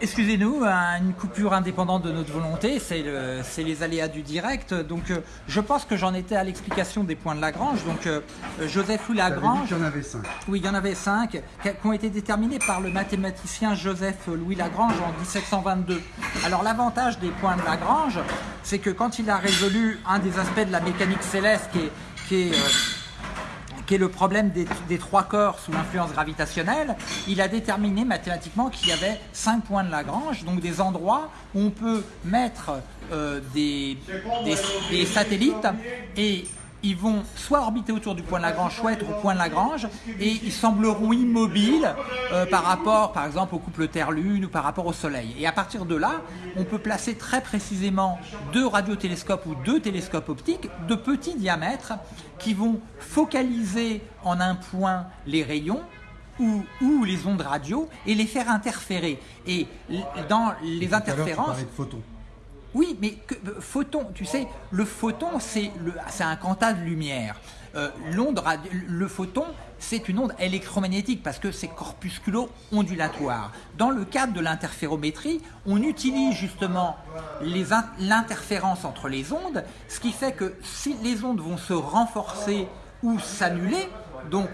excusez-nous, une coupure indépendante de notre volonté, c'est le- c'est les aléas du direct. Donc, euh, je pense que j'en étais à l'explication des points de Lagrange. Donc, euh, Joseph Louis Lagrange, qu'il y en avait 5. oui, il y en avait cinq, qui ont été déterminés par le mathématicien Joseph Louis Lagrange en 1722. Alors, l'avantage des points de Lagrange, c'est que quand il a résolu un des aspects de la mécanique céleste qui est, qui est, euh, qui est le problème des, des trois corps sous l'influence gravitationnelle, il a déterminé mathématiquement qu'il y avait cinq points de Lagrange, donc des endroits où on peut mettre euh, des, des- des satellites et ils vont soit orbiter autour du point de Lagrange, soit être au point de Lagrange, et ils sembleront immobiles euh, par rapport, par exemple, au couple Terre-Lune ou par rapport au Soleil. Et à partir de là, on peut placer très précisément deux radiotélescopes ou deux télescopes optiques de petits diamètres qui vont focaliser en un point les rayons ou, ou les ondes radio et les faire interférer. Et dans les interférences. Oui, mais euh, photon, tu sais, le photon, c'est un quanta de lumière. Euh, l'onde le photon, c'est une onde électromagnétique parce que c'est corpusculo-ondulatoire. Dans le cadre de l'interférométrie, on utilise justement l'interférence entre les ondes, ce qui fait que si les ondes vont se renforcer ou s'annuler, donc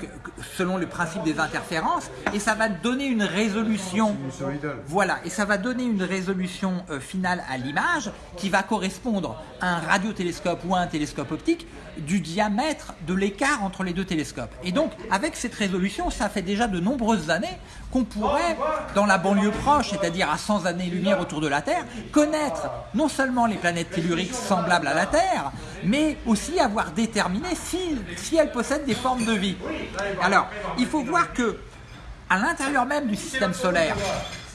selon le principe des interférences, et ça va donner une résolution Sinusoïdal. voilà, et ça va donner une résolution euh, finale à l'image qui va correspondre à un radiotélescope ou à un télescope optique du diamètre de l'écart entre les deux télescopes. Et donc, avec cette résolution, ça fait déjà de nombreuses années qu'on pourrait, dans la banlieue proche, c'est-à-dire à 100 années-lumière autour de la Terre, connaître non seulement les planètes telluriques semblables à la Terre, mais aussi avoir déterminé si, si elles possèdent des formes de vie. Alors, il faut voir que à l'intérieur même du système solaire,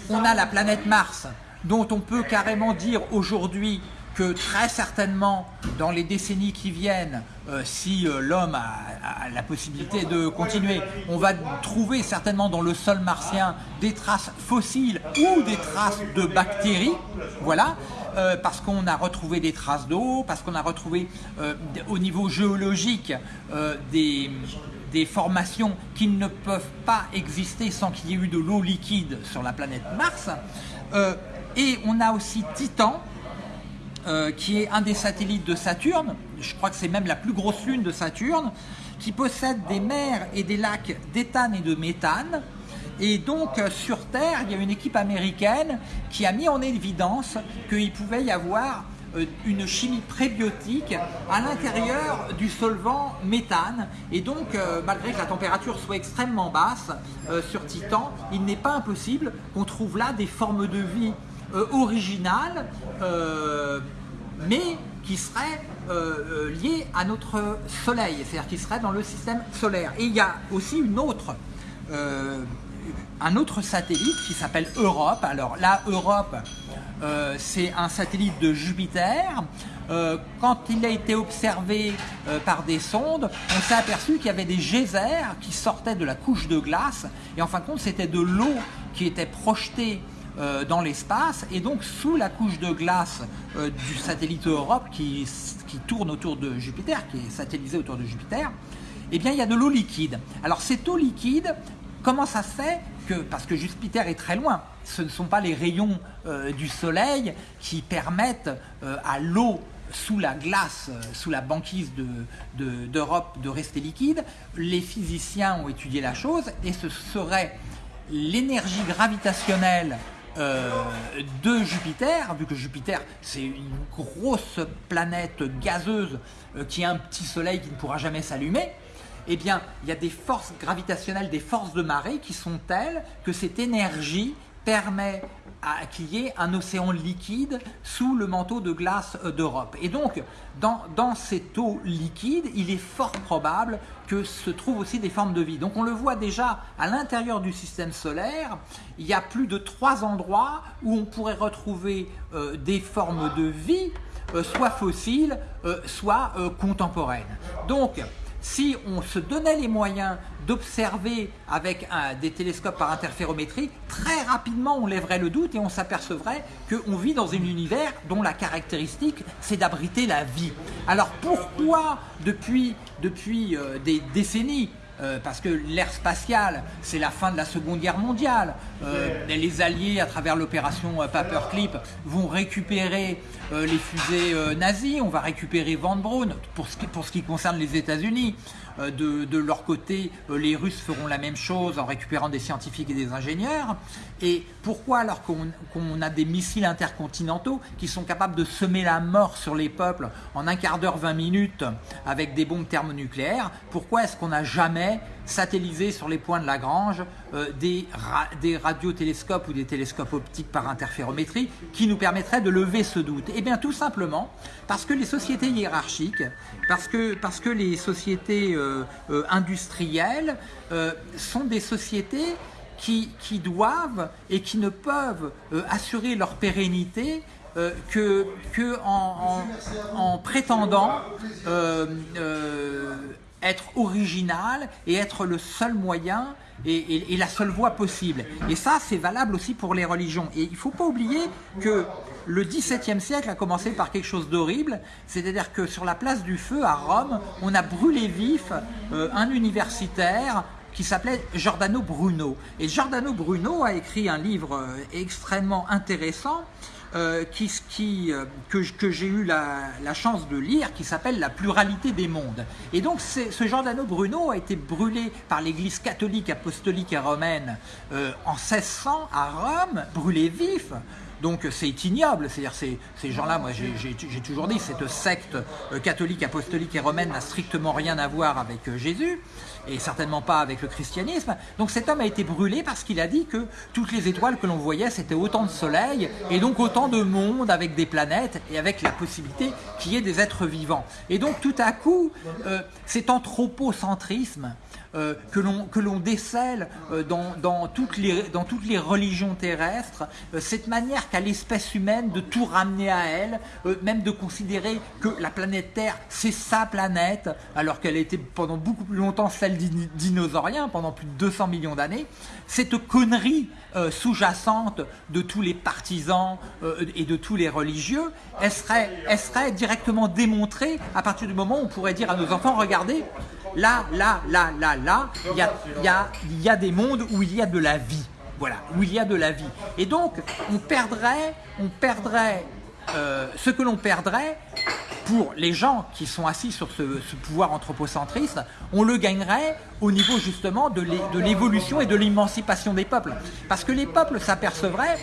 on a la planète Mars, dont on peut carrément dire aujourd'hui que très certainement, dans les décennies qui viennent, euh, si euh, l'homme a, la possibilité de continuer, on va trouver certainement dans le sol martien des traces fossiles ou des traces de bactéries, voilà, euh, parce qu'on a retrouvé des traces d'eau, parce qu'on a retrouvé au niveau géologique des, des formations qui ne peuvent pas exister sans qu'il y ait eu de l'eau liquide sur la planète Mars. Euh, et on a aussi Titan, euh, qui est un des satellites de Saturne, je crois que c'est même la plus grosse lune de Saturne, qui possède des mers et des lacs d'éthane et de méthane. Et donc euh, sur Terre, il y a une équipe américaine qui a mis en évidence qu'il pouvait y avoir une chimie prébiotique à l'intérieur du solvant méthane. Et donc, euh, malgré que la température soit extrêmement basse euh, sur Titan, il n'est pas impossible qu'on trouve là des formes de vie euh, originales, euh, mais qui seraient euh, euh, liées à notre Soleil, c'est-à-dire qui seraient dans le système solaire. Et il y a aussi une autre euh, un autre satellite qui s'appelle Europe. Alors là, Europe, euh, c'est un satellite de Jupiter. Euh, quand il a été observé euh, par des sondes, on s'est aperçu qu'il y avait des geysers qui sortaient de la couche de glace. Et en fin de compte, c'était de l'eau qui était projetée dans l'espace. Et donc, sous la couche de glace du satellite Europe qui, qui tourne autour de Jupiter, qui est satellisé autour de Jupiter, eh bien, il y a de l'eau liquide. Alors, cette eau liquide, comment ça se fait? Parce que Jupiter est très loin, ce ne sont pas les rayons euh, du Soleil qui permettent euh, à l'eau sous la glace, euh, sous la banquise d'Europe de, rester liquide. Les physiciens ont étudié la chose et ce serait l'énergie gravitationnelle de Jupiter, vu que Jupiter c'est une grosse planète gazeuse qui a un petit soleil qui ne pourra jamais s'allumer, eh bien il y a des forces gravitationnelles, des forces de marée qui sont telles que cette énergie permet qu'il y ait un océan liquide sous le manteau de glace euh, d'Europe. Et donc, dans, dans cette eau liquide, il est fort probable que se trouvent aussi des formes de vie. Donc on le voit déjà à l'intérieur du système solaire, il y a plus de trois endroits où on pourrait retrouver euh, des formes de vie, euh, soit fossiles, soit contemporaines. Donc, si on se donnait les moyens d'observer avec des télescopes par interférométrie, très rapidement on lèverait le doute et on s'apercevrait qu'on vit dans un univers dont la caractéristique c'est d'abriter la vie. Alors pourquoi depuis, depuis euh, des décennies euh, parce que l'ère spatiale, c'est la fin de la Seconde Guerre mondiale. Euh, les Alliés, à travers l'opération euh, Paperclip, vont récupérer les fusées nazies, on va récupérer Van Braun, pour ce qui, pour ce qui concerne les États-Unis. De, leur côté, les Russes feront la même chose en récupérant des scientifiques et des ingénieurs. Et pourquoi alors qu'on a des missiles intercontinentaux qui sont capables de semer la mort sur les peuples en un quart d'heure, 20 minutes avec des bombes thermonucléaires, pourquoi est-ce qu'on n'a jamais satellisé sur les points de Lagrange euh, des, radiotélescopes ou des télescopes optiques par interférométrie qui nous permettraient de lever ce doute? Eh bien tout simplement parce que les sociétés hiérarchiques, parce que, parce que les sociétés euh, euh, industrielles sont des sociétés qui, doivent et qui ne peuvent assurer leur pérennité que, en, prétendant être original et être le seul moyen et, la seule voie possible. Et ça, c'est valable aussi pour les religions. Et il ne faut pas oublier que le XVIIe siècle a commencé par quelque chose d'horrible, c'est-à-dire que sur la place du feu à Rome, on a brûlé vif euh, un universitaire qui s'appelait Giordano Bruno. Et Giordano Bruno a écrit un livre euh, extrêmement intéressant euh, qui, qui, euh, que, que j'ai eu la, chance de lire, qui s'appelle La pluralité des mondes. Et donc ce Giordano Bruno a été brûlé par l'église catholique, apostolique et romaine euh, en 1600 à Rome, brûlé vif. Donc c'est ignoble, c'est-à-dire ces, ces gens-là, moi j'ai toujours dit, cette secte catholique, apostolique et romaine n'a strictement rien à voir avec Jésus et certainement pas avec le christianisme. Donc cet homme a été brûlé parce qu'il a dit que toutes les étoiles que l'on voyait, c'était autant de soleils et donc autant de mondes avec des planètes et avec la possibilité qu'il y ait des êtres vivants. Et donc tout à coup, euh, cet anthropocentrisme euh, que l'on décèle euh, dans, toutes les, dans toutes les religions terrestres, euh, cette manière qu'a l'espèce humaine de tout ramener à elle, même de considérer que la planète Terre, c'est sa planète, alors qu'elle était pendant beaucoup plus longtemps celle dinosaurien, pendant plus de 200 millions d'années, cette connerie sous-jacente de tous les partisans et de tous les religieux, serait, elle serait directement démontrée à partir du moment où on pourrait dire à nos enfants, regardez, là, là, là, là, là, il y a, y, a, y a des mondes où il y a de la vie. Voilà, où il y a de la vie. Et donc, on perdrait, on perdrait euh, ce que l'on perdrait pour les gens qui sont assis sur ce, pouvoir anthropocentriste, on le gagnerait au niveau justement de l'évolution et de l'émancipation des peuples. Parce que les peuples s'apercevraient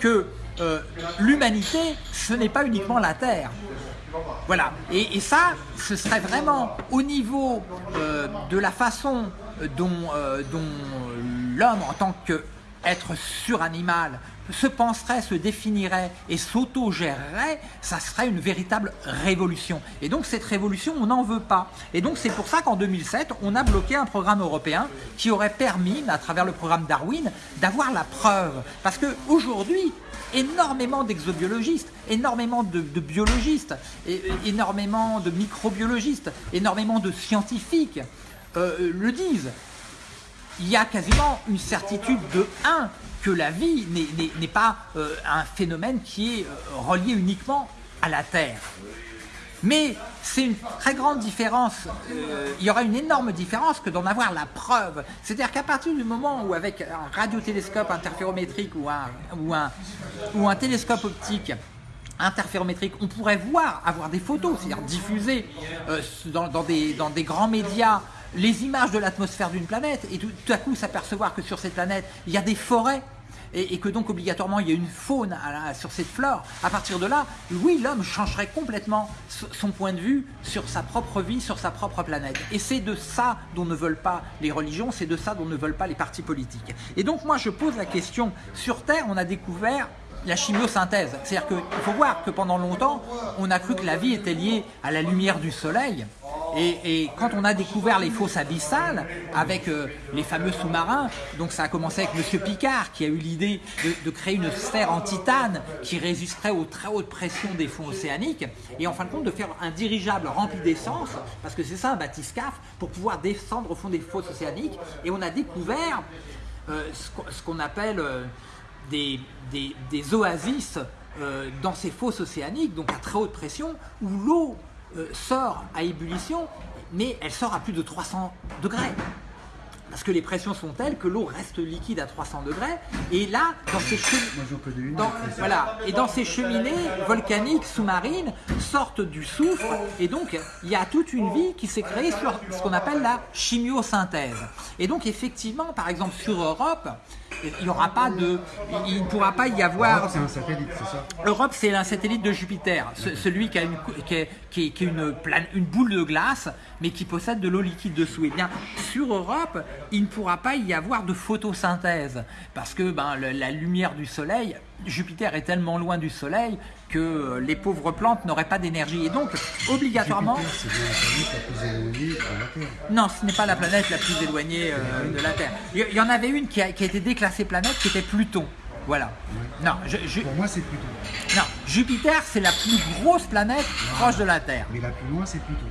que euh, l'humanité, ce n'est pas uniquement la Terre. Voilà, et, ça, ce serait vraiment au niveau euh, de la façon dont, euh, dont l'homme en tant qu'être suranimal se penserait, se définirait et s'auto-gérerait, ça serait une véritable révolution. Et donc cette révolution, on n'en veut pas. Et donc c'est pour ça qu'en 2007, on a bloqué un programme européen qui aurait permis, à travers le programme Darwin, d'avoir la preuve. Parce qu'aujourd'hui, énormément d'exobiologistes, énormément de, biologistes, énormément de microbiologistes, énormément de scientifiques euh, le disent. Il y a quasiment une certitude de 1 que la vie n'est pas euh, un phénomène qui est euh, relié uniquement à la Terre. Mais c'est une très grande différence, euh, il y aura une énorme différence que d'en avoir la preuve. C'est-à-dire qu'à partir du moment où avec un radiotélescope interférométrique ou un, ou un, ou un télescope optique interférométrique, on pourrait voir, avoir des photos, c'est-à-dire diffuser dans, des, dans des grands médias les images de l'atmosphère d'une planète et tout à coup s'apercevoir que sur cette planète, il y a des forêts et, que donc obligatoirement il y a une faune sur cette flore, à partir de là, oui, l'homme changerait complètement son point de vue sur sa propre vie, sur sa propre planète. Et c'est de ça dont ne veulent pas les religions, c'est de ça dont ne veulent pas les partis politiques. Et donc moi je pose la question, sur Terre on a découvert la chimiosynthèse. C'est-à-dire qu'il faut voir que pendant longtemps, on a cru que la vie était liée à la lumière du soleil, et, quand on a découvert les fosses abyssales avec euh, les fameux sous-marins, donc ça a commencé avec Monsieur Picard qui a eu l'idée de, créer une sphère en titane qui résisterait aux très hautes pressions des fonds océaniques et en fin de compte de faire un dirigeable rempli d'essence, parce que c'est ça un bathyscaphe, pour pouvoir descendre au fond des fosses océaniques. Et on a découvert euh, ce qu'on appelle euh, des, des, oasis dans ces fosses océaniques, donc à très haute pression, où l'eau euh, sort à ébullition, mais elle sort à plus de 300 degrés. parce que les pressions sont telles que l'eau reste liquide à 300 degrés. Et là, dans ces cheminées, dans, voilà, et dans ces cheminées volcaniques sous-marines sortent du soufre et donc il y a toute une vie qui s'est créée sur ce qu'on appelle la chimiosynthèse. Et donc effectivement, par exemple sur Europe, il n'y aura pas de, il ne pourra pas y avoir Alors, c'est un satellite, c'est ça? Europe, c'est un satellite de Jupiter, ce- celui qui a une, qui est, qui est- qui est une, plane- une boule de glace, mais qui possède de l'eau liquide dessous. Et bien, sur Europe, il ne pourra pas y avoir de photosynthèse, parce que ben, le- la lumière du Soleil, Jupiter est tellement loin du Soleil que euh, les pauvres plantes n'auraient pas d'énergie. Et donc, obligatoirement, Jupiter, la non, ce n'est pas la planète la plus éloignée euh, de la Terre. Il y- y en avait une qui a, qui a été déclassée planète, qui était Pluton. Voilà. Non, je- je- Pour moi, c'est Pluton. non, Jupiter, c'est la plus grosse planète proche de la Terre. Mais la plus loin, c'est Pluton.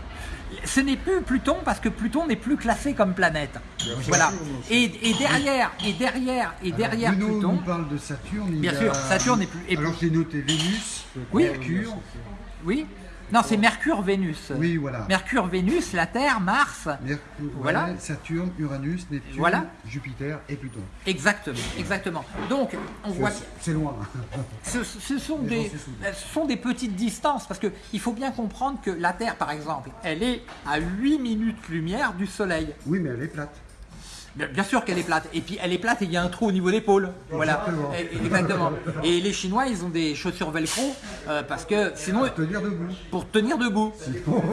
Ce n'est plus Pluton parce que Pluton n'est plus classé comme planète. Voilà. Et, et derrière, et derrière, et derrière Alors, Pluton, nous parle de Saturne. Bien a- sûr, Saturne est plus- Alors, j'ai noté Vénus, Oui. Mercure. oui. Non, c'est Mercure, Vénus. Oui, voilà. Mercure, Vénus, la Terre, Mars. Mercure, Voilà. Saturne, Uranus, Neptune, Voilà. Jupiter et Pluton. Exactement, exactement. Donc, on voit. C'est- loin. Ce, ce sont des, souvenir. ce sont des petites distances parce qu'il faut bien comprendre que la Terre, par exemple, elle est à 8 minutes lumière du Soleil. Oui, mais elle est plate. Bien, sûr qu'elle est plate. Et puis elle est plate et il y a un trou au niveau des pôles. Voilà. Exactement. Et- les Chinois, ils ont des chaussures velcro euh, parce que sinon, Te dire debout. pour tenir debout.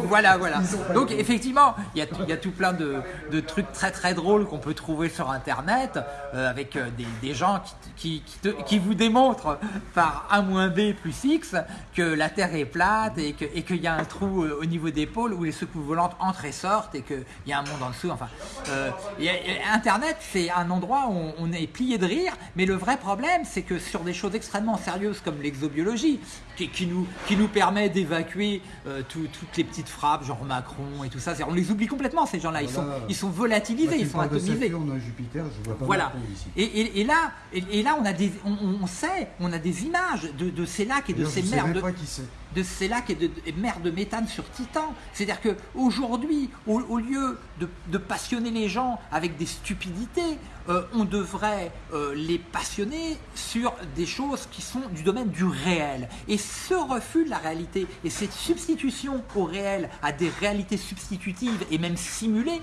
Voilà, voilà. Donc effectivement, il y a, y a tout plein de, de trucs très très drôles qu'on peut trouver sur Internet euh, avec euh, des, des gens qui, qui, qui te- qui vous démontrent par A moins B plus X que la Terre est plate et que- et qu'il y a un trou au niveau des pôles où les secoues volantes entrent et sortent et qu'il y a un monde en dessous. Enfin, euh, et- et Internet, c'est un endroit où on, est plié de rire, mais le vrai problème, c'est que sur des choses extrêmement sérieuses comme l'exobiologie, qui, qui nous, qui nous permet d'évacuer euh, tout- toutes les petites frappes, genre Macron et tout ça, on les oublie complètement, ces gens-là. Ils sont, ils sont volatilisés, ils sont atomisés. Saturne, Jupiter, je vois pas Voilà. Ici. Et, et- et là, et, et là, on a des, on, on sait, on a des images de, de ces lacs et de ces mers même de, pas qui c'est. De ces lacs et de, et de méthane sur Titan. C'est-à-dire que aujourd'hui, au, au lieu de, passionner les gens avec des stupidités, euh, on devrait euh, les passionner sur des choses qui sont du domaine du réel. Et ce refus de la réalité et cette substitution au réel à des réalités substitutives et même simulées,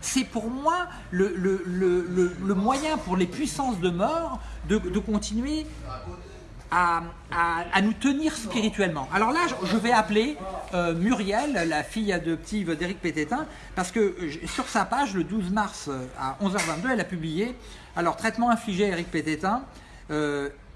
c'est pour moi le, moyen pour les puissances de mort de continuer à, nous tenir spirituellement. Alors là, je- vais appeler euh, Muriel, la fille adoptive d'Éric Pététin, parce que euh, sur sa page, le 12 mars euh, à 11h22, elle a publié alors traitement infligé à Éric Pététin.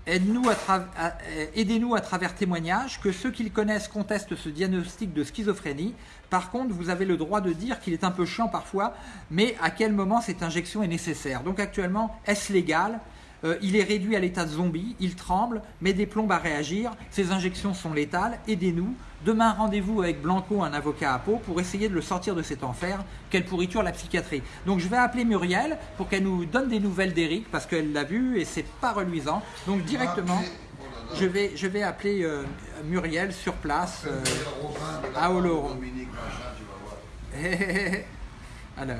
Aide-nous à Aidez-nous à travers témoignages que ceux qui le connaissent contestent ce diagnostic de schizophrénie. Par contre, vous avez le droit de dire qu'il est un peu chiant parfois, mais à quel moment cette injection est nécessaire Donc actuellement, est-ce légal? Euh, il est réduit à l'état de zombie, il tremble, met des plombes à réagir, ses injections sont létales, aidez-nous. Demain, rendez-vous avec Blanco, un avocat à Pau, pour essayer de le sortir de cet enfer. Quelle pourriture la psychiatrie. Donc je vais appeler Muriel pour qu'elle nous donne des nouvelles d'Eric, parce qu'elle l'a vu et c'est pas reluisant. Donc directement, je vais, je vais appeler euh, Muriel sur place euh, à Oloron. Alors.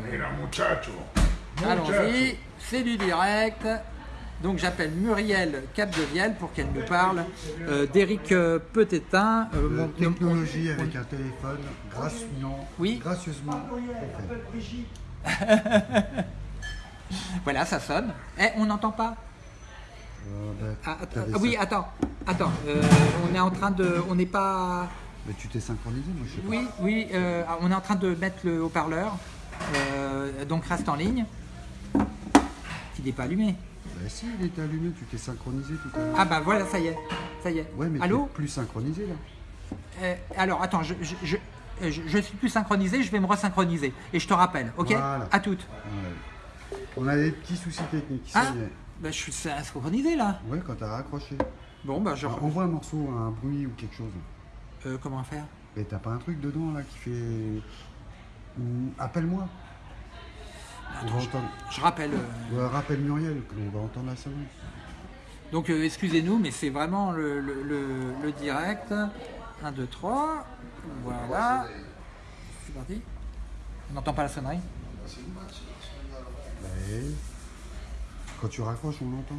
Allons-y, c'est du direct. Donc j'appelle Muriel Capdevielle pour qu'elle nous parle euh, d'Éric euh, Petétin. euh, De mon- technologie avec un téléphone, gracieusement, Oui. gracieusement. Voilà, ça sonne. Eh, on n'entend pas Euh, bah, Ah, att- ah, Oui, attends, attends. euh, on est en train de, on n'est pas. Mais tu t'es synchronisé, moi je sais pas. Oui, oui, euh, on est en train de mettre le haut-parleur. Euh, donc reste en ligne. Il n'est pas allumé. Bah si, il était allumé, tu t'es synchronisé tout à l'heure. Ah bah voilà, ça y est, ça y est. Ouais, mais Allô es plus synchronisé là. Euh, alors attends, je, je, je, euh, je- je suis plus synchronisé, je vais me resynchroniser. Et je te rappelle, ok Voilà. À toutes. Ouais. On a des petits soucis techniques. ça Ah y est. bah, Je suis synchronisé là. Ouais, quand t'as raccroché. Bon bah je... Ah, Envoie un morceau, un bruit ou quelque chose. Euh, comment faire? Et t'as pas un truc dedans là qui fait. Appelle-moi. Entendre. Je rappelle. euh, rappelle Muriel, qu'on va entendre la sonnerie. Donc euh, excusez-nous, mais c'est vraiment le, le, le- le direct. 1, 2, 3. Voilà. C'est parti. On n'entend pas la sonnerie Quand tu raccroches, on l'entend.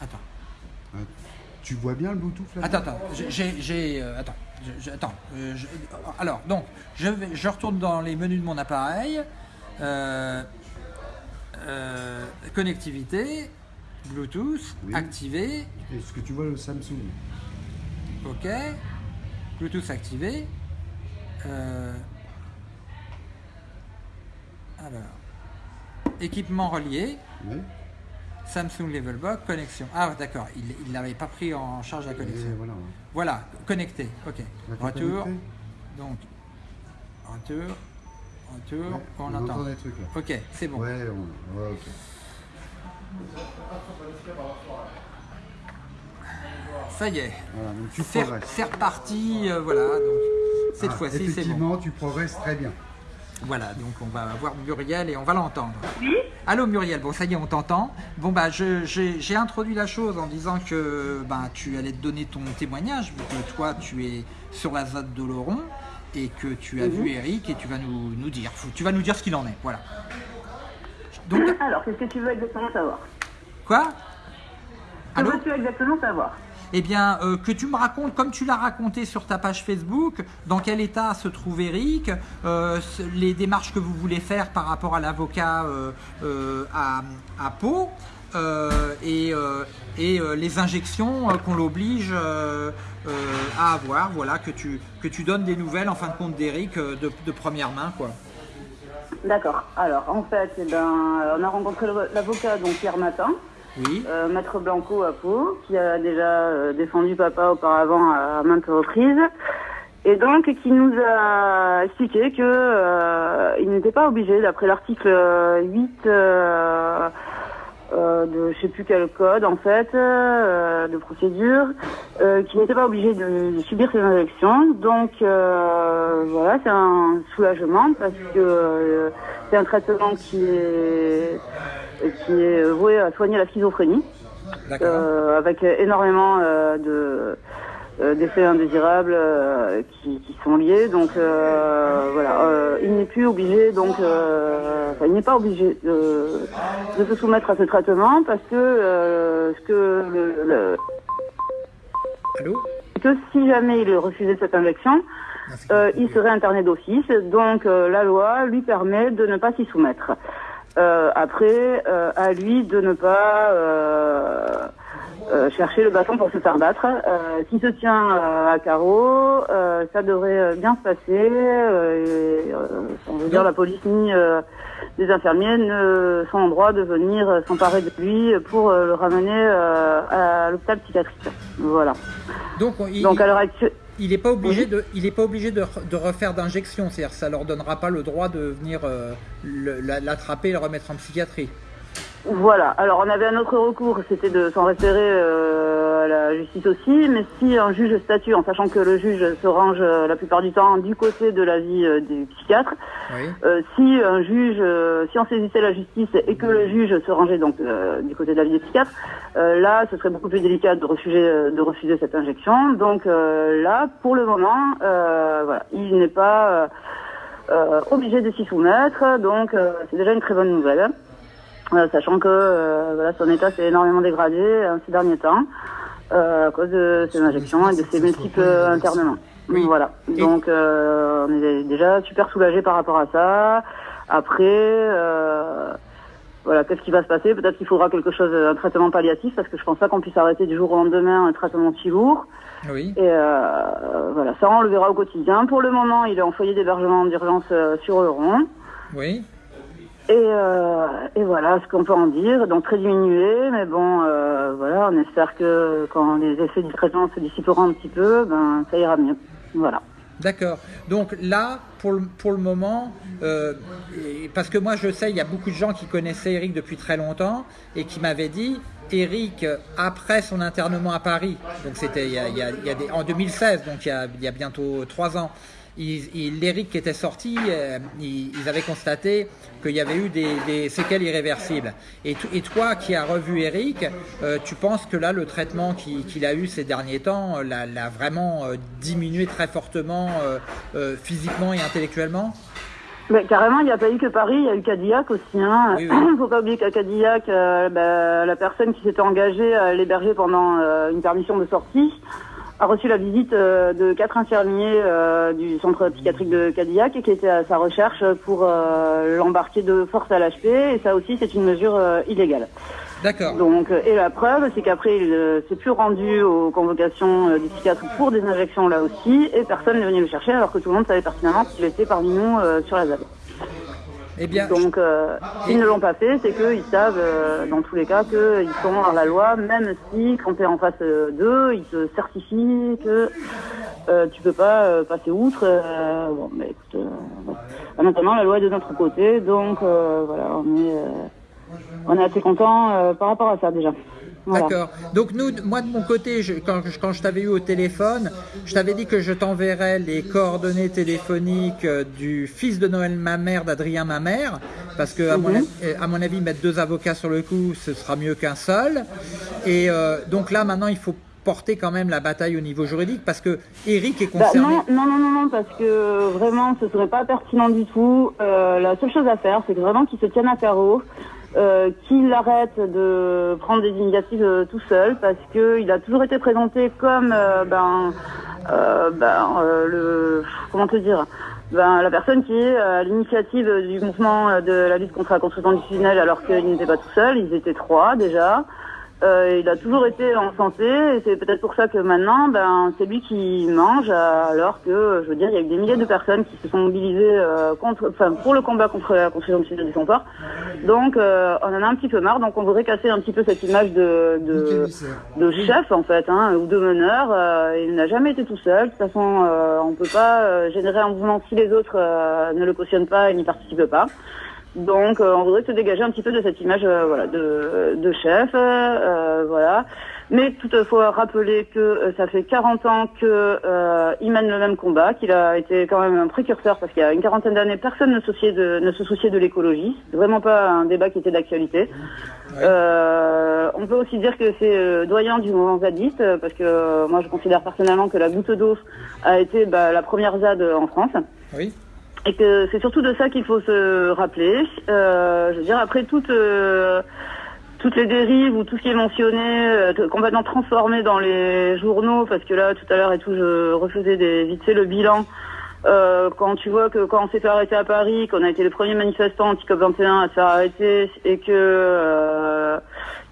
Attends. Tu vois bien le Bluetooth là Attends, attends, j'ai- euh, attends, je- je- attends. je- alors, donc, je, vais, je retourne dans les menus de mon appareil. Euh, euh, connectivité, Bluetooth, Oui. activé, Est-ce que tu vois le Samsung? Ok. Bluetooth activé. Euh, alors, équipement relié. Oui. Samsung Levelbox, connexion. Ah, d'accord, il ne l'avait pas pris en charge la connexion. voilà. Voilà, connecté, ok. Retour, connecté donc, retour, retour, Ouais, on, on entend. entend des trucs là. Ok, c'est bon. Ouais, on... ouais, ok. Ça y est, Voilà, donc tu c'est progresses. c'est reparti, euh, voilà, donc cette Ah, fois-ci c'est bon. Effectivement, tu progresses très bien. Voilà, donc on va voir Muriel et on va l'entendre. Oui Allô Muriel, bon ça y est, on t'entend. Bon bah j'ai introduit la chose en disant que bah, tu allais te donner ton témoignage, vu que toi tu es sur la ZAD de Laurent et que tu as vu Eric et tu vas nous, nous dire, tu vas nous dire ce qu'il en est, voilà. Donc, Alors, qu'est-ce que tu veux exactement savoir. Quoi? Que veux-tu exactement savoir? Eh bien, euh, que tu me racontes, comme tu l'as raconté sur ta page Facebook, dans quel état se trouve Eric, euh, les démarches que vous voulez faire par rapport à l'avocat euh, à, à Pau, et, euh, et euh, les injections euh, qu'on l'oblige euh, euh, à avoir. Voilà, que tu, que tu donnes des nouvelles en fin de compte d'Eric euh, de, de première main, quoi. D'accord. Alors, en fait, eh ben, on a rencontré l'avocat donc hier matin, Oui, euh, Maître Blanco à Pau, qui a déjà euh, défendu papa auparavant à maintes reprises, et donc qui nous a expliqué que euh, il n'était pas obligé, d'après l'article 8 euh, de je sais plus quel code en fait euh, de procédure, euh, qui n'était pas obligé de, de subir ces injections. Donc euh, voilà, c'est un soulagement parce que euh, c'est un traitement qui est qui est voué à soigner la schizophrénie, euh, avec énormément euh, de euh, d'effets indésirables euh, qui, qui sont liés. Donc euh, voilà, euh, il n'est plus obligé, donc euh, il n'est pas obligé de, de se soumettre à ce traitement parce que euh, ce que le- le, Allô que si jamais il refusait cette injection, euh, il serait interné d'office. Donc euh, la loi lui permet de ne pas s'y soumettre. Euh, après, euh, à lui de ne pas euh, chercher le bâton pour se faire battre. Euh, S'il se tient euh, à carreau, ça devrait bien se passer. On veut dire la police ni les infirmiers ne sont en droit de venir s'emparer de lui pour le ramener à l'hôpital psychiatrique. Voilà. Donc, il, Donc à l'heure actuelle. il n'est pas obligé de, il est pas obligé de, de refaire d'injection, c'est-à-dire ça leur donnera pas le droit de venir l'attraper et le remettre en psychiatrie. Voilà. Alors on avait un autre recours, c'était de s'en référer euh, à la justice aussi, mais si un juge statue, en sachant que le juge se range euh, la plupart du temps du côté de l'avis euh, du psychiatre, Oui. euh, si un juge, euh, si on saisissait la justice et que le juge se rangeait donc euh, du côté de l'avis des psychiatres, euh, là ce serait beaucoup plus délicat de refuser, de refuser cette injection. Donc euh, là, pour le moment, euh, voilà, il n'est pas euh, euh, obligé de s'y soumettre, donc euh, c'est déjà une très bonne nouvelle. Euh, sachant que euh, voilà, son état s'est énormément dégradé euh, ces derniers temps euh, à cause de ses injections et de ses multiples internements. Oui. Voilà. Donc euh, on est déjà super soulagé par rapport à ça. Après, euh, voilà, qu'est-ce qui va se passer? Peut-être qu'il faudra quelque chose, un traitement palliatif, parce que je pense pas qu'on puisse arrêter du jour au lendemain un traitement si lourd. Oui. Et euh, voilà, ça on le verra au quotidien. Pour le moment, il est en foyer d'hébergement d'urgence sur Euron. Oui. Et, euh, et voilà ce qu'on peut en dire. Donc très diminué, mais bon, euh, voilà, on espère que quand les effets du traitement se dissiperont un petit peu, ben ça ira mieux. Voilà. D'accord. Donc là, pour le, pour le moment, euh, parce que moi je sais, il y a beaucoup de gens qui connaissaient Eric depuis très longtemps et qui m'avaient dit, Eric, après son internement à Paris, donc c'était il y a- en 2016, donc il y a, bientôt trois ans, l'Eric qui était sorti, euh, ils, ils avaient constaté qu'il y avait eu des, des séquelles irréversibles. Et, to- et toi qui as revu Eric, euh, tu penses que là, le traitement qui- qu'il a eu ces derniers temps euh, l'a vraiment euh, diminué très fortement physiquement et intellectuellement? Mais carrément, il n'y a pas eu que Paris, il y a eu Cadillac aussi. Hein. Oui, Il oui. ne faut pas oublier qu'à Cadillac, euh, bah, la personne qui s'était engagée à l'héberger pendant euh, une permission de sortie a reçu la visite euh, de quatre infirmiers euh, du centre psychiatrique de Cadillac et qui étaient à sa recherche pour euh, l'embarquer de force à l'HP. Et ça aussi, c'est une mesure illégale. D'accord. Donc, et la preuve, c'est qu'après, il s'est plus rendu aux convocations du psychiatre pour des injections là aussi, et personne n'est venu le chercher, alors que tout le monde savait pertinemment qu'il était parmi nous sur la ZAD. Eh bien, Donc, euh, s'ils ne l'ont pas fait, c'est qu'ils savent, euh, dans tous les cas, qu'ils sont hors la loi, même si, quand tu es en face euh, d'eux, ils te certifient que euh, tu peux pas euh, passer outre. euh, bon, mais écoute, euh, voilà. maintenant, la loi est de notre côté, donc voilà, on est, on est assez content par rapport à ça déjà. Voilà. D'accord. Donc nous, moi de mon côté, je- quand, je- quand je t'avais eu au téléphone, je t'avais dit que je t'enverrais les coordonnées téléphoniques euh, du fils de Noël Mamère, d'Adrien Mamère, parce que à, mon, Mhm. avis- à mon avis, mettre deux avocats sur le coup, ce sera mieux qu'un seul. Et euh, donc là, maintenant, il faut porter quand même la bataille au niveau juridique, parce que Eric est Bah, concerné. non, non, non, non, non, parce que vraiment, ce serait pas pertinent du tout. Euh, la seule chose à faire, c'est que vraiment qu'il se tienne à carreau, euh, qu'il arrête de prendre des initiatives euh, tout seul, parce que il a toujours été présenté comme, euh, ben, euh, ben, le, comment te dire, ben, la personne qui est à l'initiative du mouvement de la lutte contre la construction du tunnel, alors qu'il n'était pas tout seul, ils étaient trois déjà. Euh, il a toujours été en santé et c'est peut-être pour ça que maintenant, ben, c'est lui qui mange, alors que, je veux dire, il y a eu des milliers de personnes qui se sont mobilisées euh, contre, enfin, pour le combat contre la construction du tunnel du Somport. Donc, euh, on en a un petit peu marre. Donc, on voudrait casser un petit peu cette image de, de, de chef en fait, hein, ou de meneur. Euh, il n'a jamais été tout seul. De toute façon, euh, on peut pas euh, générer un mouvement si les autres euh, ne le cautionnent pas et n'y participent pas. Donc, euh, on voudrait se dégager un petit peu de cette image, euh, voilà, de, de chef, euh, voilà. Mais toutefois, rappeler que euh, ça fait 40 ans que euh, mène le même combat, qu'il a été quand même un précurseur, parce qu'il y a une quarantaine d'années, personne ne, souciait de, ne se souciait de l'écologie. Vraiment pas un débat qui était d'actualité. Euh, on peut aussi dire que c'est euh, doyen du mouvement zadiste, euh, parce que euh, moi je considère personnellement que la goutte d'eau a été bah, la première ZAD en France. Oui. Et que c'est surtout de ça qu'il faut se rappeler. Euh, je veux dire, après euh, toutes les dérives ou tout ce qui est mentionné, euh, complètement transformé dans les journaux, parce que là, tout à l'heure et tout, je refaisais des, vite fait le bilan. Euh, quand tu vois que quand on s'est fait arrêter à Paris, qu'on a été les premiers manifestants anti-COP21 à se faire arrêter, et que euh,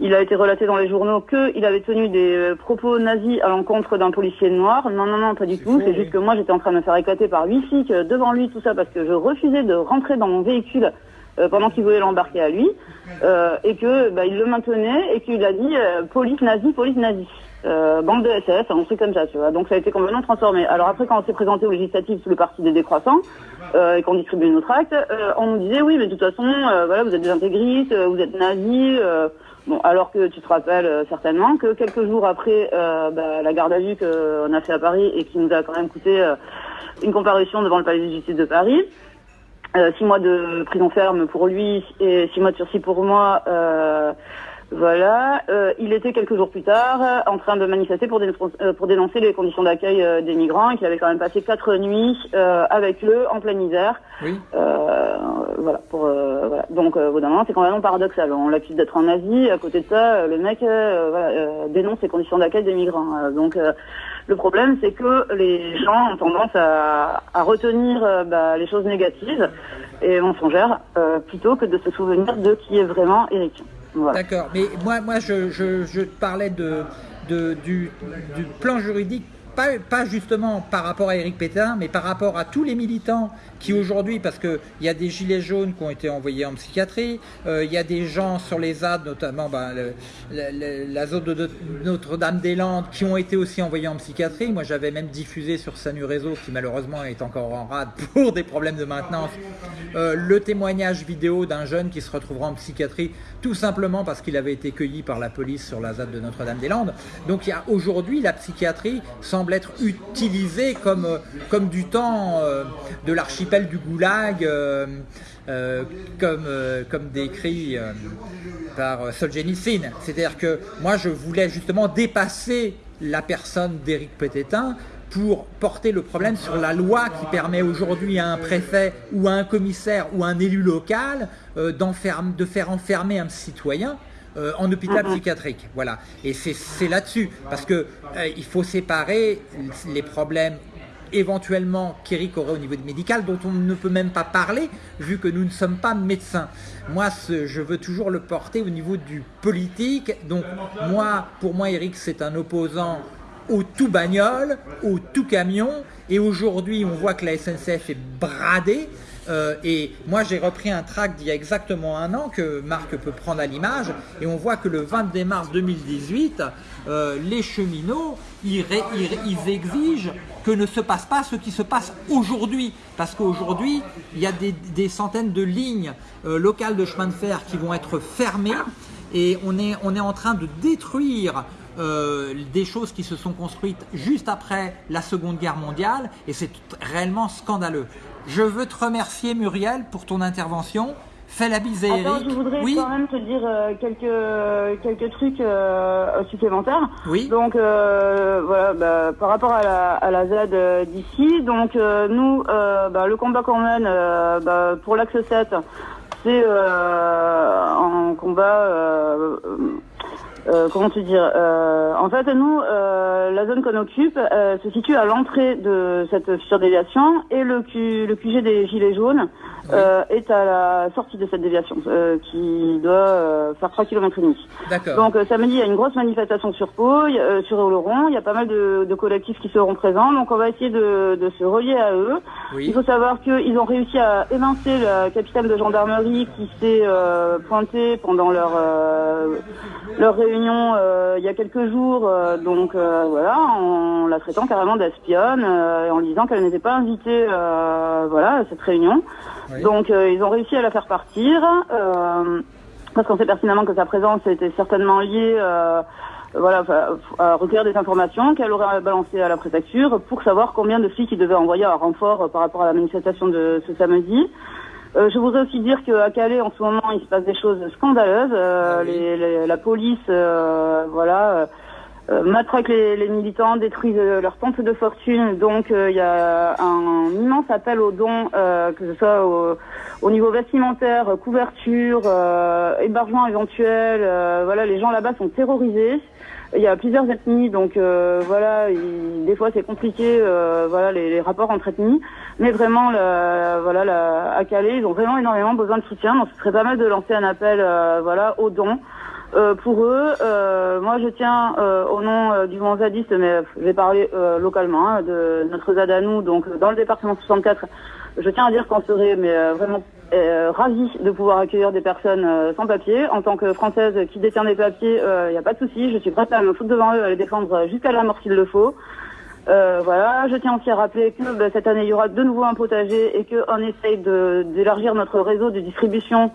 il a été relaté dans les journaux qu'il avait tenu des euh, propos nazis à l'encontre d'un policier noir. Non, non, non, pas du tout. C'est juste que moi, j'étais en train de me faire éclater par huit flics euh, devant lui, tout ça, parce que je refusais de rentrer dans mon véhicule euh, pendant qu'il voulait l'embarquer à lui, euh, et que bah, il le maintenait, et qu'il a dit euh, police nazie, police nazie. Euh, bande de SS, un truc comme ça, tu vois. Donc ça a été complètement transformé. Alors après, quand on s'est présenté aux législatives sous le parti des décroissants, euh, et qu'on distribuait nos tracts, euh, on nous disait oui, mais de toute façon, euh, voilà, vous êtes des intégristes, euh, vous êtes nazis. euh, bon, alors que tu te rappelles certainement que quelques jours après bah, la garde à vue qu'on a fait à Paris et qui nous a quand même coûté une comparution devant le palais de justice de Paris, six mois de prison ferme pour lui et six mois de sursis pour moi. Euh, voilà, Euh, il était quelques jours plus tard euh, en train de manifester pour, dénoncer, euh, pour dénoncer les conditions d'accueil des migrants et qu'il avait quand même passé quatre nuits euh, avec eux en pleine misère. Oui. Euh, voilà, pour, euh, voilà. Donc, euh, au bout d'un moment, c'est complètement paradoxal. On l'accuse d'être en Asie. À côté de ça, le mec euh, voilà, euh, dénonce les conditions d'accueil des migrants. Donc, euh, le problème, c'est que les gens ont tendance à, à retenir bah, les choses négatives et mensongères euh, plutôt que de se souvenir de qui est vraiment Eric. D'accord, mais moi, moi je, je, je parlais de, de, du, du plan juridique, pas, justement par rapport à Éric Pétain, mais par rapport à tous les militants qui aujourd'hui, parce qu'il y a des gilets jaunes qui ont été envoyés en psychiatrie, euh, il y a des gens sur les ZAD, notamment ben, la zone de, de Notre-Dame-des-Landes, qui ont été aussi envoyés en psychiatrie. Moi j'avais même diffusé sur Sanu Réseau, qui malheureusement est encore en rade pour des problèmes de maintenance, euh, le témoignage vidéo d'un jeune qui se retrouvera en psychiatrie tout simplement parce qu'il avait été cueilli par la police sur la ZAD de Notre-Dame-des-Landes. Donc il y a aujourd'hui la psychiatrie semble être utilisée comme, euh, comme du temps euh, de l'archipel du Goulag, euh, comme, comme décrit par Solzhenitsyn. C'est-à-dire que moi je voulais justement dépasser la personne d'Éric Pététin pour porter le problème sur la loi qui permet aujourd'hui à un préfet ou à un commissaire ou à un élu local de faire enfermer un citoyen euh, en hôpital Mhm. psychiatrique. Voilà. Et c'est là-dessus, parce que euh, il faut séparer les problèmes éventuellement qu'Eric aurait au niveau médical, dont on ne peut même pas parler, vu que nous ne sommes pas médecins. Moi, ce, je veux toujours le porter au niveau du politique. Donc, moi, pour moi, Eric, c'est un opposant au tout bagnole, au tout camion. Et aujourd'hui, on voit que la SNCF est bradée. Euh, et moi, j'ai repris un tract d'il y a exactement un an que Marc peut prendre à l'image. Et on voit que le 22 mars 2018, euh, les cheminots, ils, exigent que ne se passe pas ce qui se passe aujourd'hui. Parce qu'aujourd'hui, il y a des, centaines de lignes euh, locales de chemin de fer qui vont être fermées. Et on est en train de détruire euh, des choses qui se sont construites juste après la Seconde Guerre mondiale et c'est réellement scandaleux. Je veux te remercier Muriel pour ton intervention. Fais la bise à Attends, Eric. je voudrais Oui, quand même te dire euh, quelques quelques trucs euh, supplémentaires. oui, Donc euh, voilà, bah, par rapport à la, à la Z euh, d'ici, donc nous, bah, le combat qu'on mène bah, pour l'axe 7, c'est un combat, euh, comment te dire, euh, en fait nous, euh, la zone qu'on occupe euh, se situe à l'entrée de cette future déviation et le, Q, le QG des Gilets jaunes euh, est à la sortie de cette déviation euh, qui doit faire 3 km et demi. d'accord. Donc euh, samedi, il y a une grosse manifestation sur Pau, il y a- euh, sur Oloron. Il y a pas mal de, de collectifs qui seront présents. Donc on va essayer de, de se relier à eux. Il Oui, faut savoir qu'ils ont réussi à évincer le capitaine de gendarmerie qui s'est euh, pointé pendant leur euh, leur réunion euh, il y a quelques jours. Euh, donc euh, voilà, en la traitant carrément d'espionne et en lui disant qu'elle n'était pas invitée voilà à cette réunion. Oui. Donc ils ont réussi à la faire partir. Parce qu'on sait pertinemment que sa présence était certainement liée voilà, à recueillir des informations qu'elle aurait balancées à la préfecture pour savoir combien de flics il devait envoyer à renfort par rapport à la manifestation de ce samedi. Euh, je voudrais aussi dire qu'à Calais, en ce moment, il se passe des choses scandaleuses. Euh, Ah oui. les- les- la police, euh, voilà, euh, euh, matraque les, les militants, détruisent euh, leurs tentes de fortune. Donc, euh, il y a un immense appel aux dons, euh, que ce soit au, au niveau vestimentaire, couverture, euh, hébergement éventuel. euh, voilà, les gens là-bas sont terrorisés. Il y a plusieurs ethnies, donc euh, voilà, il- des fois c'est compliqué, euh, voilà, les, les rapports entre ethnies. Mais vraiment, la, voilà, la, à Calais, ils ont vraiment énormément besoin de soutien. Donc, ce serait pas mal de lancer un appel, euh, voilà, aux dons. Euh, pour eux, euh, moi je tiens euh, au nom du mouvement zadiste, mais parler euh, localement hein, de notre ZAD à nous, donc dans le département 64. Je tiens à dire qu'on serait mais vraiment euh, ravis de pouvoir accueillir des personnes euh, sans papier. En tant que française qui détient des papiers, il n'y a pas de souci. Je suis prête à me foutre devant eux, à les défendre jusqu'à la mort s'il le faut. Euh, voilà, je tiens aussi à rappeler que bah, cette année il y aura de nouveau un potager et qu'on essaye d'élargir notre réseau de distribution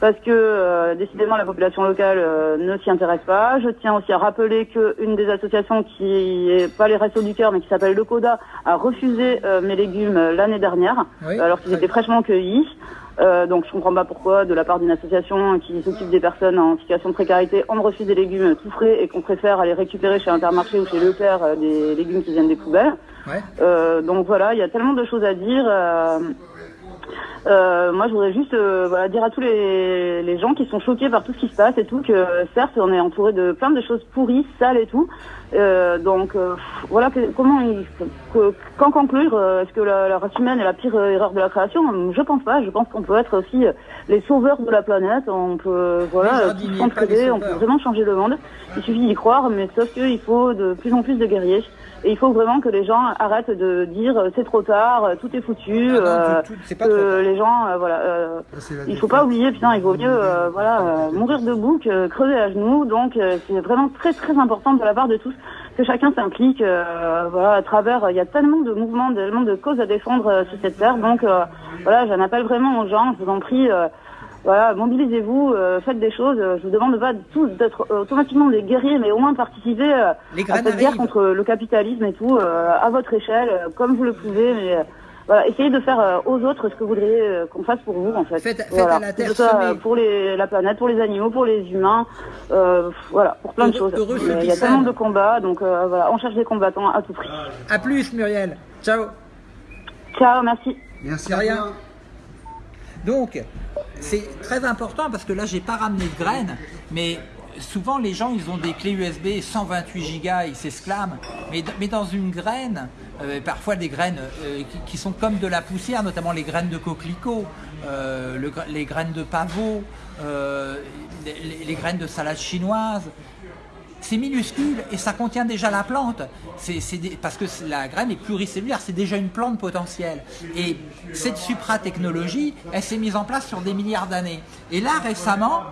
parce que euh, décidément la population locale euh, ne s'y intéresse pas. Je tiens aussi à rappeler qu'une des associations qui est pas les Restos du Cœur mais qui s'appelle le CODA a refusé euh, mes légumes euh, l'année dernière Oui. alors qu'ils étaient fraîchement cueillis. Euh, donc je comprends pas pourquoi de la part d'une association qui s'occupe des personnes en situation de précarité, on refuse des légumes tout frais et qu'on préfère aller récupérer chez Intermarché ou chez Leclerc euh, des légumes qui viennent des poubelles. ouais. Euh, donc voilà, il y a tellement de choses à dire. Euh, moi, je voudrais juste euh, voilà, dire à tous les, les gens qui sont choqués par tout ce qui se passe et tout que certes, on est entouré de plein de choses pourries, sales et tout. Euh, donc euh, voilà, que- comment il, que- qu'en conclure euh, Est-ce que la, la race humaine est la pire euh, erreur de la création? Je pense pas. Je pense qu'on peut être aussi les sauveurs de la planète. On peut voilà, s'entraider, on peut vraiment changer le monde. Il suffit d'y croire, mais sauf qu'il faut de plus en plus de guerriers. Et il faut vraiment que les gens arrêtent de dire c'est trop tard, tout est foutu. Ah non, euh, tout- tout- c'est pas que les gens, euh, voilà, euh, il faut pas oublier, putain, il vaut mieux, euh, voilà, euh, mourir debout que crever à genoux. Donc, euh, c'est vraiment très très important de la part de tous que chacun s'implique. euh, voilà, à travers, il y a tellement de mouvements, tellement de causes à défendre euh, sur cette terre. Donc, euh, voilà, j'en appelle vraiment aux gens. Je vous en prie. euh, voilà, mobilisez-vous, euh, faites des choses. Euh, Je vous demande pas tous d'être euh, automatiquement des guerriers, mais au moins participer euh, à cette guerre contre le capitalisme et tout, euh, à votre échelle, euh, comme vous le pouvez. Mais euh, voilà, essayez de faire euh, aux autres ce que vous voudriez euh, qu'on fasse pour vous, en fait. Faites- faites Voilà. à la terre euh, pour les, la planète, pour les animaux, pour les humains, euh, voilà, pour plein de choses. Il y a tellement de combats, donc euh, voilà, on cherche des combattants à tout prix. À plus Muriel. Ciao. Ciao, merci. Merci à rien. Donc, c'est très important parce que là, j'ai pas ramené de graines, mais souvent les gens, ils ont des clés USB 128 Go, ils s'exclament. Mais, dans une graine, euh, parfois des graines euh, qui, sont comme de la poussière, notamment les graines de coquelicot, euh, les graines de pavot, les, graines de salade chinoise, c'est minuscule et ça contient déjà la plante. Des- parce que la graine est pluricellulaire, c'est déjà une plante potentielle. Et cette supra-technologie, elle s'est mise en place sur des milliards d'années. Et là, récemment,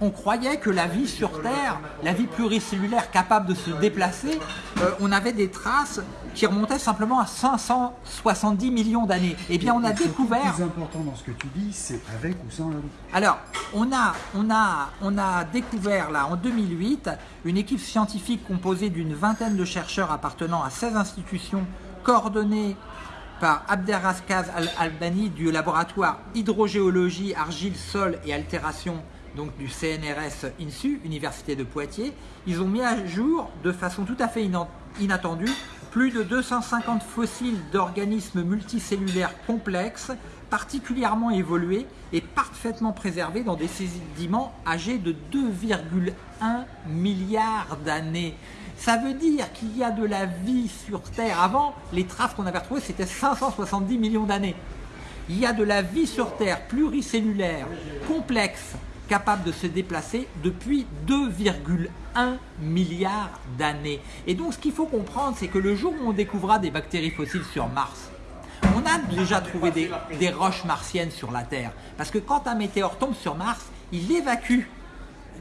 on croyait que la vie sur Terre, la vie pluricellulaire capable de se déplacer, euh, on avait des traces qui remontaient simplement à 570 millions d'années. Eh bien, on a découvert... Le plus important dans ce que tu dis, c'est avec ou sans la loupe. Alors, on a, on, a, on a découvert là en 2008 une équipe scientifique composée d'une vingtaine de chercheurs appartenant à 16 institutions coordonnées par Abderrazkaz Al-Albani du laboratoire Hydrogéologie, Argile, Sol et Altération donc du CNRS INSU, Université de Poitiers. Ils ont mis à jour de façon tout à fait inattendue plus de 250 fossiles d'organismes multicellulaires complexes, particulièrement évolués et parfaitement préservés dans des sédiments âgés de 2,1 milliards d'années. Ça veut dire qu'il y a de la vie sur Terre. Avant, les traces qu'on avait retrouvées, c'était 570 millions d'années. Il y a de la vie sur Terre pluricellulaire, complexe, capable de se déplacer depuis 2,1 milliards d'années. Et donc ce qu'il faut comprendre, c'est que le jour où on découvrira des bactéries fossiles sur Mars, on a déjà trouvé des, des roches martiennes sur la Terre. Parce que quand un météore tombe sur Mars, il évacue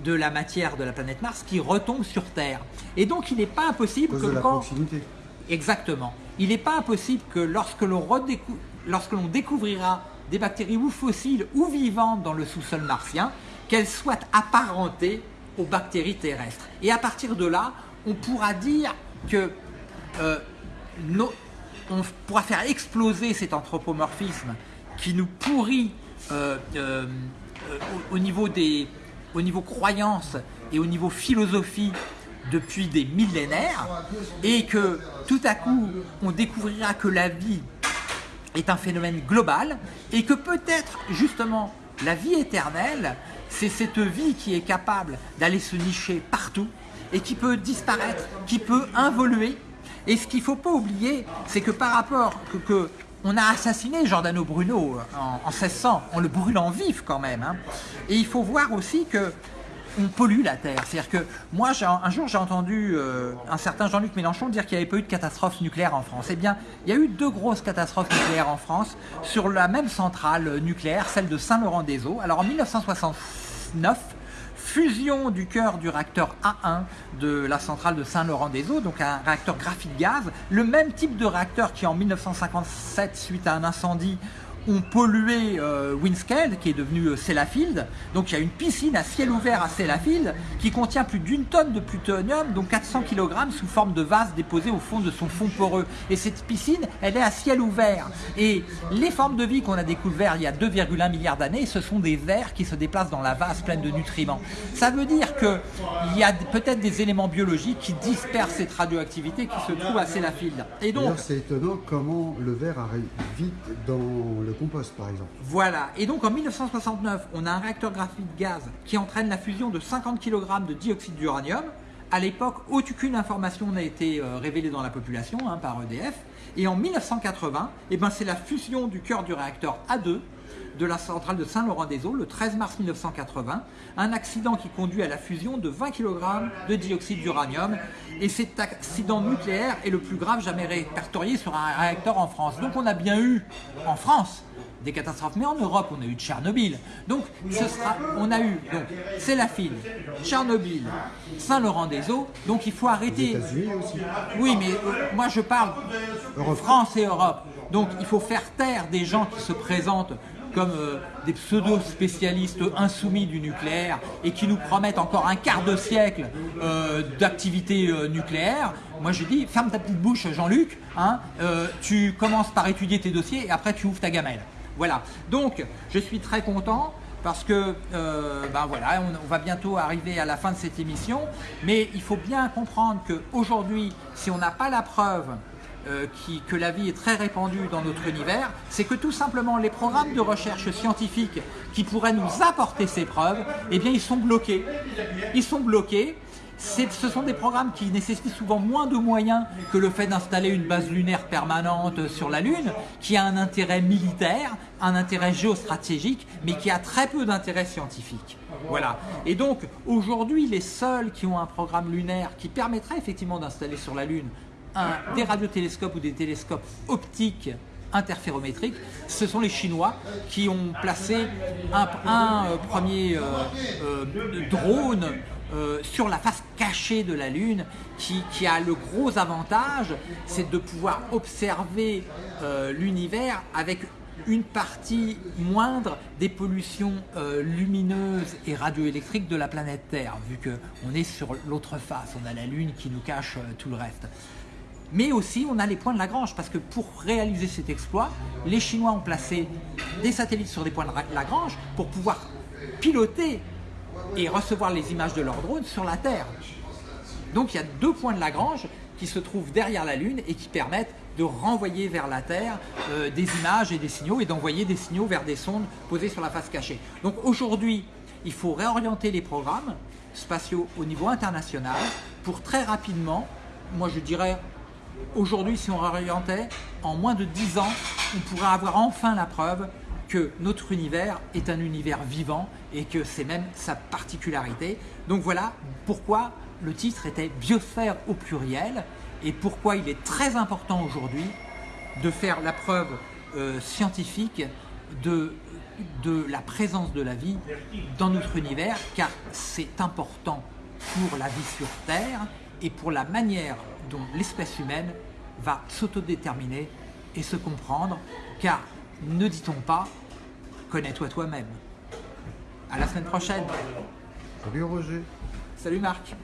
de la matière de la planète Mars qui retombe sur Terre. Et donc il n'est pas impossible que de la quand... proximité. Exactement. Il n'est pas impossible que lorsque l'on redécou- lorsque l'on découvrira des bactéries ou fossiles ou vivantes dans le sous-sol martien, qu'elles soient apparentées aux bactéries terrestres. Et à partir de là, on pourra dire que euh, on pourra faire exploser cet anthropomorphisme qui nous pourrit euh, euh, au, au niveau des au niveau croyances et au niveau philosophie depuis des millénaires et que tout à coup on découvrira que la vie est un phénomène global et que peut-être justement la vie éternelle, c'est cette vie qui est capable d'aller se nicher partout et qui peut disparaître, qui peut involuer. Et ce qu'il ne faut pas oublier, c'est que par rapport que, que on a assassiné Giordano Bruno en, en 1600, en le brûlant vif quand même. hein. Et il faut voir aussi que on pollue la Terre. C'est-à-dire que moi, un jour, j'ai entendu euh, un certain Jean-Luc Mélenchon dire qu'il n'y avait pas eu de catastrophe nucléaire en France. Eh bien, il y a eu deux grosses catastrophes nucléaires en France sur la même centrale nucléaire, celle de Saint-Laurent-des-Eaux. Alors, en 1969, fusion du cœur du réacteur A1 de la centrale de Saint-Laurent-des-Eaux, donc un réacteur graphite gaz, le même type de réacteur qui en 1957, suite à un incendie, ont pollué euh, Windscale, qui est devenu euh, Sellafield. Donc il y a une piscine à ciel ouvert à Sellafield qui contient plus d'une tonne de plutonium, donc 400 kg sous forme de vase déposé au fond de son fond poreux. Et cette piscine, elle est à ciel ouvert. Et les formes de vie qu'on a découvertes il y a 2,1 milliards d'années, ce sont des vers qui se déplacent dans la vase pleine de nutriments. Ça veut dire qu'il y a peut-être des éléments biologiques qui dispersent cette radioactivité qui se trouve à Sellafield. Et donc, c'est étonnant comment le verre arrive vite dans le compost, par exemple. Voilà, et donc en 1969, on a un réacteur graphite gaz qui entraîne la fusion de 50 kg de dioxyde d'uranium. À l'époque, aucune information n'a été euh, révélée dans la population hein, par EDF. Et en 1980, eh ben, c'est la fusion du cœur du réacteur A2 de la centrale de Saint-Laurent-des-Eaux le 13 mars 1980, un accident qui conduit à la fusion de 20 kg de dioxyde d'uranium. Et cet accident nucléaire est le plus grave jamais répertorié sur un réacteur en France. Donc on a bien eu en France des catastrophes, mais en Europe on a eu Tchernobyl. Donc ce sera, on a eu donc c'est la file, Tchernobyl, Saint-Laurent-des-Eaux. Donc il faut arrêter. Aussi. Oui, mais euh, moi je parle Europe. France et Europe. Donc il faut faire taire des gens qui se présentent comme euh, des pseudo-spécialistes insoumis du nucléaire et qui nous promettent encore un quart de siècle euh, d'activité euh, nucléaire, moi je dis ferme ta petite bouche Jean-Luc, hein, tu commences par étudier tes dossiers et après tu ouvres ta gamelle. Voilà, donc je suis très content parce que ben voilà, on, va bientôt arriver à la fin de cette émission, mais il faut bien comprendre qu'aujourd'hui, si on n'a pas la preuve euh, que la vie est très répandue dans notre univers, c'est que tout simplement les programmes de recherche scientifique qui pourraient nous apporter ces preuves, eh bien ils sont bloqués. Ils sont bloqués ce sont des programmes qui nécessitent souvent moins de moyens que le fait d'installer une base lunaire permanente sur la Lune, qui a un intérêt militaire, un intérêt géostratégique, mais qui a très peu d'intérêt scientifique. Voilà. Et donc, aujourd'hui, les seuls qui ont un programme lunaire qui permettrait effectivement d'installer sur la Lune des radiotélescopes ou des télescopes optiques interférométriques, ce sont les Chinois qui ont placé un, euh, premier euh, euh, drone sur la face cachée de la Lune qui, a le gros avantage, c'est de pouvoir observer l'univers avec une partie moindre des pollutions lumineuses et radioélectriques de la planète Terre, vu qu'on est sur l'autre face, on a la Lune qui nous cache tout le reste. Mais aussi, on a les points de Lagrange, parce que pour réaliser cet exploit, les Chinois ont placé des satellites sur des points de Lagrange pour pouvoir piloter et recevoir les images de leurs drones sur la Terre. Donc il y a deux points de Lagrange qui se trouvent derrière la Lune et qui permettent de renvoyer vers la Terre euh, des images et des signaux et d'envoyer des signaux vers des sondes posées sur la face cachée. Donc aujourd'hui, il faut réorienter les programmes spatiaux au niveau international pour très rapidement, moi je dirais Aujourd'hui, si on réorientait, en moins de 10 ans, on pourrait avoir enfin la preuve que notre univers est un univers vivant et que c'est même sa particularité. Donc voilà pourquoi le titre était Biosphère au pluriel et pourquoi il est très important aujourd'hui de faire la preuve euh, scientifique de, de la présence de la vie dans notre univers car c'est important pour la vie sur Terre et pour la manière dont l'espèce humaine va s'autodéterminer et se comprendre, car ne dit-on pas connais-toi toi-même. À la semaine prochaine. Salut Roger. Salut Marc.